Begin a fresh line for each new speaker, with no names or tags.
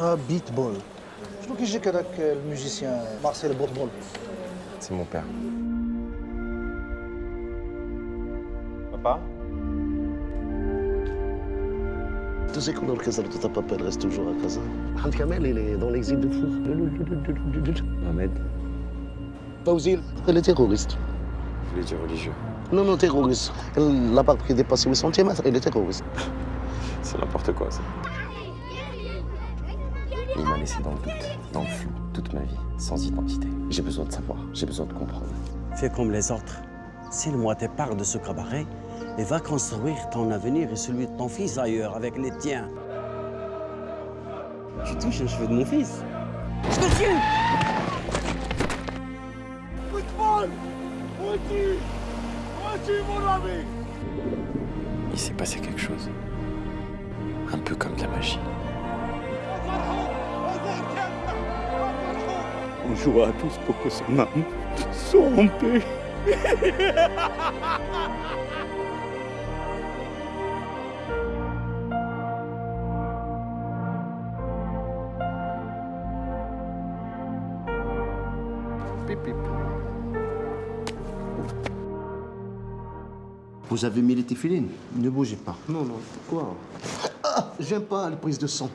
un beatball. Je trouve que j'ai euh, le musicien Marcel Bourboul.
C'est mon père.
Papa?
Tu sais qu'on est au de ta papa, reste toujours à Casa? Ahmed Kamel, il est dans l'exil de fou.
Ahmed
Paouzil, elle est terroriste.
Vous voulez dire religieux
Non, non, terroriste. Elle n'a pas pris dépasser le centimètre, elle est terroriste.
C'est n'importe quoi, ça. Laissé dans le doute, dans le flou, toute ma vie, sans identité. J'ai besoin de savoir, j'ai besoin de comprendre.
Fais comme les autres. Signe-moi tes parts de ce cabaret et va construire ton avenir et celui de ton fils ailleurs avec les tiens. Tu touches un cheveu de mon fils. Je te tue
Il s'est passé quelque chose. Un peu comme de la magie.
On jouera tous pour que son âme soit en paix.
Vous avez mis les téfilines Ne bougez pas. Non, non. Quoi? Ah, j'aime pas les prises de sang.